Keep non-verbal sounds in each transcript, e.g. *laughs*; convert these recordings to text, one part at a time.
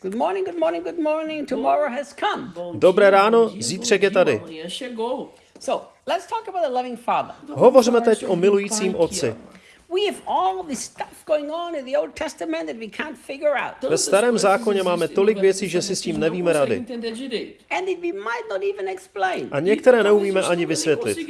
Good morning, good morning, good morning. Tomorrow has come. Bom Dobré ráno, zítřek je tady. Amanhã chegou. So let's talk about a loving father. Hovořme teď o milujícím otci. We have all this stuff going on in the Old Testament that we can't figure out. Ve starém zákoně máme tolik věcí, že si s tím nevíme rady. A některé neumíme ani vysvětlit. *laughs*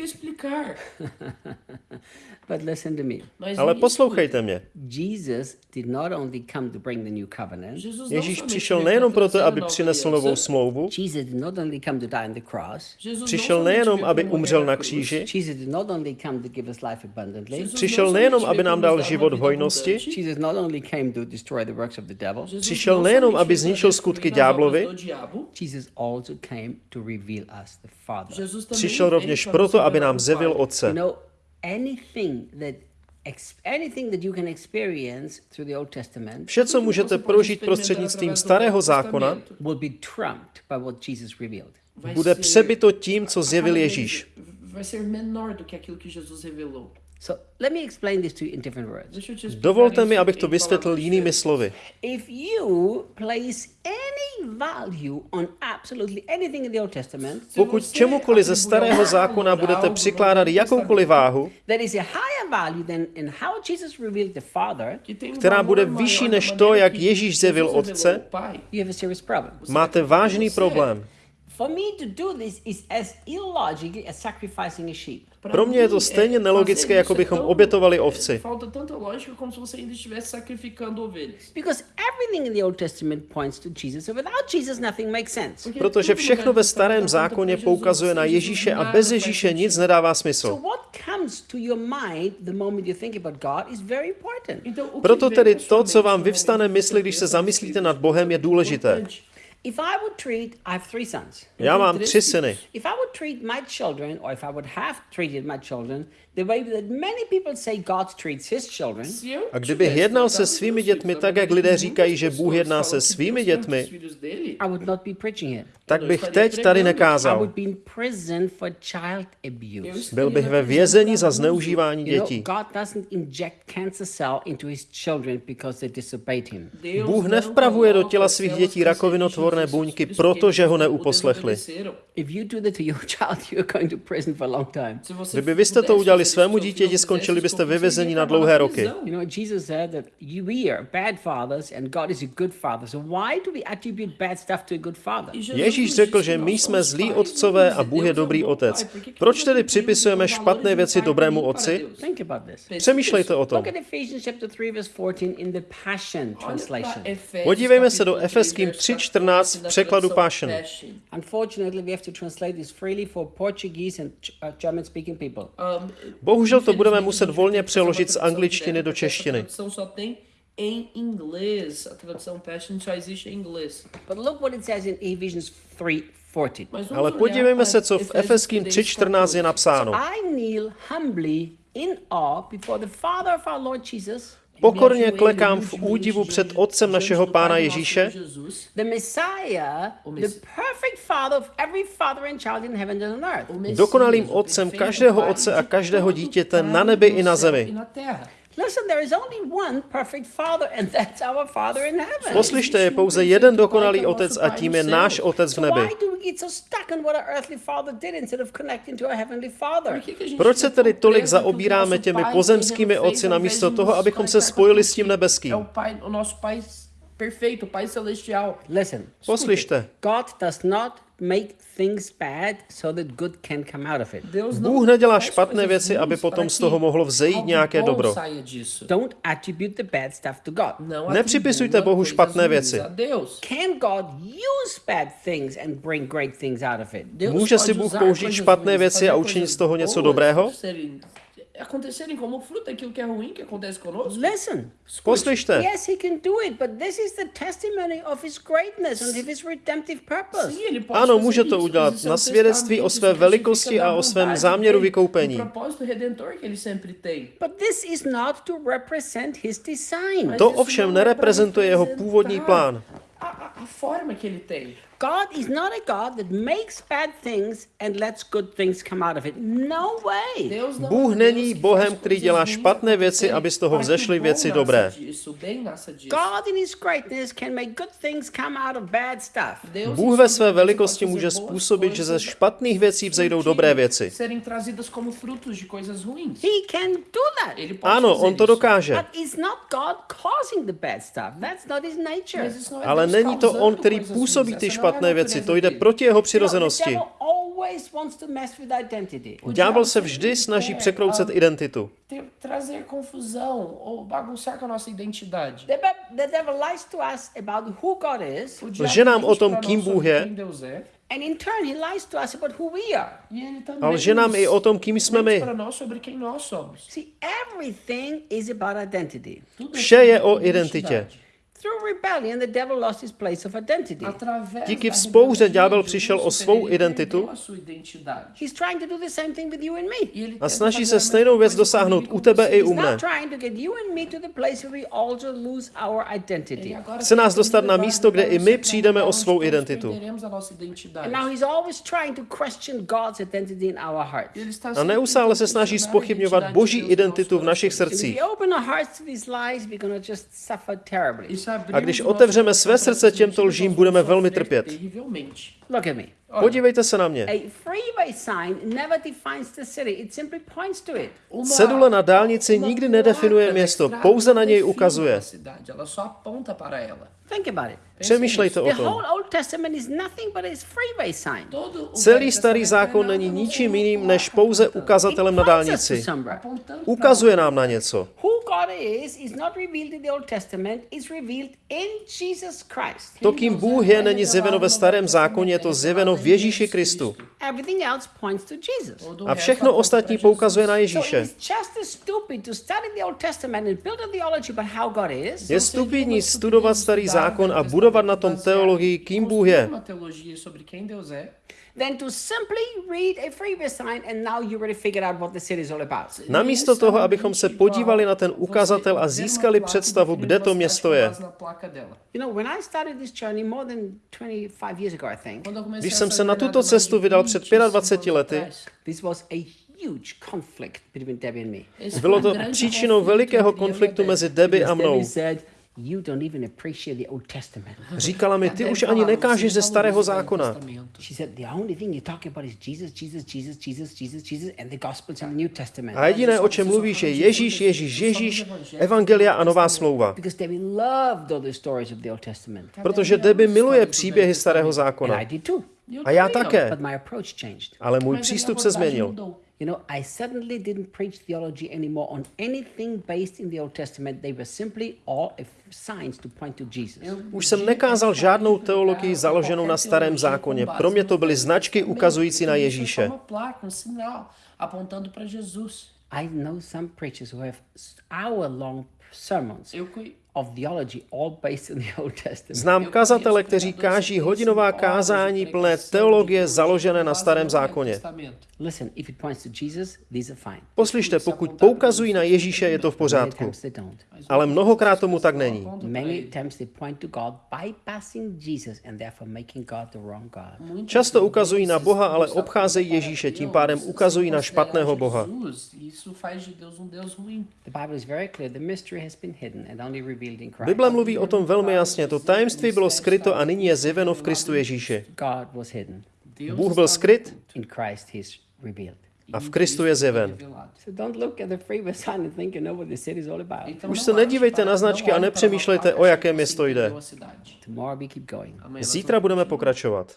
But listen to me. Mas Ale poslouchejte mě. Jesus did not only come to bring the new covenant. escuta. Jesus não Ježíš přišel nejenom proto, aby přinesl novou smlouvu, Jesus did not only come to die on the cross. Jesus não přišel nejenom, aby umřel na kříži, Jesus did not only come to give us life abundantly. Jesus Přišel nejenom, aby nám dal život vida hojnosti, abundante. Jesus not only came to destroy the works of the devil. Jesus Přišel nejenom, aby zničil skutky ďáblovi, do diabo, Jesus also came to reveal us the Father. Jesus também přišel rovněž proto, aby nám. You Otce. Anything that ex- anything that you can experience through the Old Testament Vše, co můžete prožít prostřednictvím starého zákona, will be trumped by what Jesus revealed. vai bude přebyto tím, co zjevil Ježíš. Vai ser menor do que aquilo que Jesus revelou. So let me explain this to you in different words. Dovolte mi, abych to vysvětlil jinými slovy. If you place any value on absolutely anything in the Old Testament, Pokud čemukoliv ze starého zákona budete přikládat jakoukoliv váhu, that is a higher value than in how Jesus revealed the Father, um která bude vyšší než to, jak Ježíš zjevil Otce, o Pai. you have a serious problem. máte vážný problém. For me to do this is as illogical as sacrificing a sheep. Pro mě je to stejně nelogické, jako bychom obětovali ovci. Falta tanta lógica como se você ainda estivesse sacrificando ovelhas. Because everything in the Old Testament points to Jesus. So without Jesus, nothing makes sense. Protože všechno no ve starém zákoně poukazuje na Ježíše a bez Ježíše nic nedává So smysl. what comes to your mind the moment you think about God is very important. Proto tedy to, co vám no vyvstane mysli, když se zamyslíte nad Bohem, je důležité. If I would treat, I have three sons. Já mám tři syny. If I would treat my children, or if I would have treated my children, the way that many people say God treats his children, A kdybych jednal se svými dětmi tak, jak lidé říkají, že Bůh jedná se svými dětmi, os filhos dele, I would not be preaching here. tak bych teď tady nekázal. Byl bych ve vězení za zneužívání dětí. God doesn't inject cancer cell into his children because they disobeyed him. Deus Bůh nevpravuje do těla svých dětí rakovinotvorné buňky, protože ho neuposlechli. *laughs* Kdyby vy jste to udělali svému dítěti, skončili byste ve vězení na dlouhé roky. Jesus said that we are bad fathers and God is a good father. So why do we attribute bad stuff to a good father? Jesus Ježíš řekl, že my jsme zlí otcové a Bůh je dobrý otec. Proč tedy připisujeme špatné věci dobrému otci? Přemýšlejte o tom. Look at Ephesians chapter 3 verse 14 in the Passion Olha pra translation. Efésios, Podívejme se do Efeským 3, 3.14 v překladu Passion. Passion. Unfortunately, we have to translate this freely for Portuguese and Ch- uh. Um, Bohužel to budeme muset volně přeložit z angličtiny do češtiny. Em inglês. A tradução Passion só existe em inglês. But look what it says in Ephesians 3:14. Mas vamos Ale olhar podívejme se, co v Efeským 3.14 je 3:14. napsáno. I kneel humbly in awe before the Father of our Lord Jesus, Pokorně klekám v údivu před Otcem našeho Pána Ježíše, the Messiah, the perfect Father of every father and child in heaven and on earth. dokonalým Otcem každého otce a každého dítěte na nebi i na zemi. Listen, there is only one perfect Father, and that's our Father in heaven. Poslyšte, je pouze jeden dokonalý Otec a tím je náš Otec v nebi. do we get so stuck on what our earthly Father did instead of connecting to our heavenly Father? Proč se tedy tolik zaobíráme těmi pozemskými otci namísto toho, abychom se spojili s tím nebeským? Perfeito, pai celestial. Listen, Poslyšte, God does not make things bad so that good can come out of it. Bůh nedělá špatné věci, aby potom z toho mohlo vzejít nějaké dobro. Don't attribute the bad stuff to God. Nepřipisujte Bohu špatné věci. Can God use bad things and bring great things out of it? Může si Bůh použít špatné věci a učinit z toho něco dobrého? Acontecerem como fruto daquilo que é ruim que acontece conosco. Listen. Poslyšte, Yes, he can do it, but this is the testimony of his greatness and of his redemptive purpose. Sim, ele pode Ano, fazer může to isso, udělat na svědectví o své velikosti a o svém záměru vykoupení. do propósito redentor que ele sempre tem. But this is not to represent his design. To ovšem nereprezentuje jeho původní plán. A, a, a forma que ele tem. God is not a God that makes bad things and lets good things come out of it. No way. Bůh není Bohem, který dělá špatné věci, aby z toho vzešly věci dobré. God in his greatness can make good things come out of bad stuff. Bůh ve své velikosti může způsobit, že ze špatných věcí vzejdou dobré věci. He can do that. Ano, on to dokáže. But it's not God causing the bad stuff. That's not his nature. Ale není to on, který působí ty Essa não é a špatné věci. To jde proti jeho přirozenosti. Ďábel se vždy snaží překroucet identitu. ter- trazer confusão ou bagunçar com a nossa identidade. The, devil lies to us about who God is, O Lže nám o tom, kým Bůh je. and in turn, he lies to us about who we are. E A lže nám i o tom, kým jsme my. para nós sobre quem nós somos. See, everything is about identity. Tudo Vše é je o identitě. Identidade. Through rebellion, the devil lost his place of identity. Através Díky vzpouře ďábel přišel o svou ele identitu. a sua identidade. He's trying to do the same thing with you and me. E ele A tenta snaží se a stejnou věc dosáhnout u e tebe i u He's mne. now trying to get you and me to the place where we also lose our identity. E agora Chce nás dostat na místo, kde i my přijdeme o onde svou identitu. a nossa identidade. And now he's always trying to question God's identity in our hearts. Ele está A sempre neustále se snaží a spochybňovat boží identitu v našich srdcích. we A když otevřeme své srdce těmto lžím, budeme velmi trpět. Terrivelmente. Look at me. Olha, Podívejte se na mě. A freeway sign never defines the city, it simply points to it. uma- Cedule na dálnici nikdy nedefinuje město, pouze na něj ukazuje. Přemýšlejte o The tom. whole Old Testament is nothing but a freeway sign. Todo o Celý starý zákon není ničím jiným než pouze ukazatelem na dálnici. Ukazuje nám na něco. Who God is is not revealed in the Old Testament, is revealed in Jesus Christ. To, kým Bůh je, není zjeveno ve starém zákoně, je to zjeveno v Ježíši Kristu. Everything else points to Jesus. Todo A všechno ostatní poukazuje na Ježíše. it's just as stupid to study the Old Testament and build a theology about how God is Je stupidní studovat starý zákon a budovat na tom teologii, kým Bůh je, Uma teologia sobre quem Deus é, than to simply read a freeway sign and now you already figured out what the city is all about. Namísto toho, abychom se podívali na ten ukazatel a získali představu, kde to město je. Na placa dela. You know, when I started this journey more than 25 years ago, I think, Quando eu comecei Když jsem se na tuto cestu vydal před 25 25 anos lety, atrás, this was a huge conflict between Debbie and me. esse bylo to příčinou velikého konfliktu mezi Debbie a mnou. Debbie said, you don't even appreciate the Old Testament. Říkala mi, ty už ani nekážeš "Você ze starého zákona. Testamento." She said, the only thing you're talking about is Jesus, Jesus, Jesus, Jesus, Jesus, Jesus, and the Gospels in the New Testament. A jediné, o čem mluvíš, je Ježíš, Ježíš, Ježíš, Evangelia a Nová smlouva. Because Debbie loved all the stories of the Old Testament. Protože Debbie miluje příběhy starého zákona. I did too. Eu A já také. But my approach changed. Ale můj přístup se změnil. You know, I suddenly didn't preach theology anymore on anything based in the Old Testament. They were simply all signs to point to Jesus. Už jsem nekázal žádnou teologii založenou na starém zákoně. Pro mě to byly značky ukazující na Ježíše. I know some preachers who have hour-long sermons Znám kazatele, kteří káží hodinová kázání plné teologie založené na starém zákoně. Poslyšte, pokud poukazují na Ježíše, je to v pořádku. Ale mnohokrát tomu tak není. Často ukazují na Boha, ale obcházejí Ježíše, tím pádem ukazují na špatného Boha. Bible mluví o tom velmi jasně. To tajemství bylo skryto a nyní je zjeveno v Kristu Ježíši. God was hidden. Deus Bůh byl skryt In Christ, He's revealed. a v Kristu je zjeven. revelado. So don't look at the freeway sign and think you know what the city is all about. Então Už se nedívejte na značky a nepřemýšlejte, o jaké město jde. Zítra budeme pokračovat.